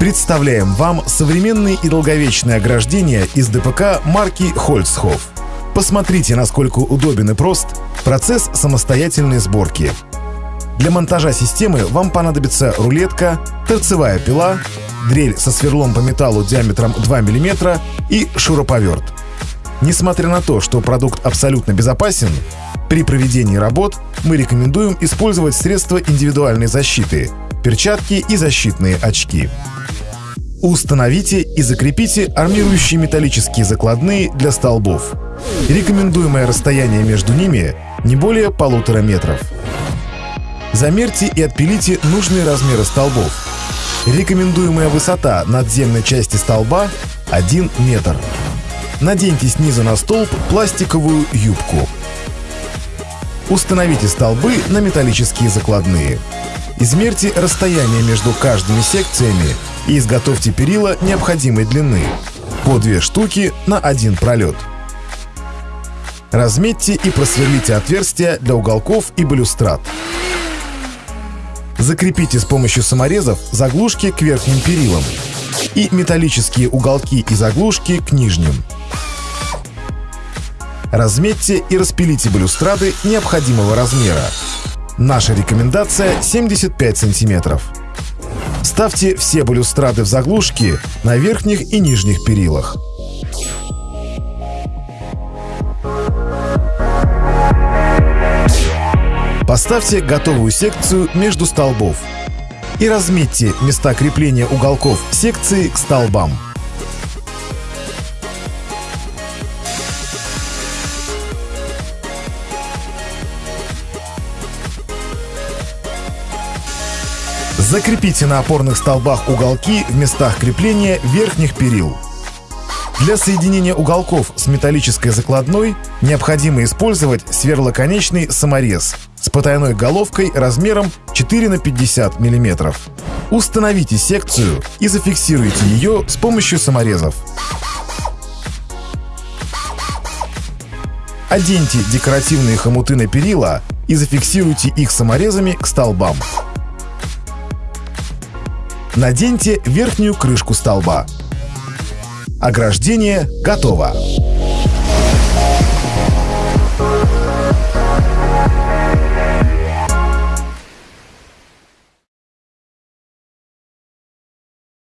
Представляем вам современные и долговечные ограждения из ДПК марки Хольцхоф. Посмотрите, насколько удобен и прост процесс самостоятельной сборки. Для монтажа системы вам понадобится рулетка, торцевая пила, дрель со сверлом по металлу диаметром 2 мм и шуруповерт. Несмотря на то, что продукт абсолютно безопасен, при проведении работ мы рекомендуем использовать средства индивидуальной защиты – перчатки и защитные очки. Установите и закрепите армирующие металлические закладные для столбов. Рекомендуемое расстояние между ними не более полутора метров. Замерьте и отпилите нужные размеры столбов. Рекомендуемая высота надземной части столба — 1 метр. Наденьте снизу на столб пластиковую юбку. Установите столбы на металлические закладные. Измерьте расстояние между каждыми секциями и изготовьте перила необходимой длины по две штуки на один пролет. Разметьте и просверлите отверстия для уголков и балюстрат. Закрепите с помощью саморезов заглушки к верхним перилам и металлические уголки и заглушки к нижним. Разметьте и распилите балюстрады необходимого размера. Наша рекомендация 75 сантиметров. Ставьте все балюстрады в заглушки на верхних и нижних перилах. Поставьте готовую секцию между столбов и разметьте места крепления уголков секции к столбам. Закрепите на опорных столбах уголки в местах крепления верхних перил. Для соединения уголков с металлической закладной необходимо использовать сверлоконечный саморез с потайной головкой размером 4 на 50 мм. Установите секцию и зафиксируйте ее с помощью саморезов. Оденьте декоративные хомуты на перила и зафиксируйте их саморезами к столбам. Наденьте верхнюю крышку столба. Ограждение готово.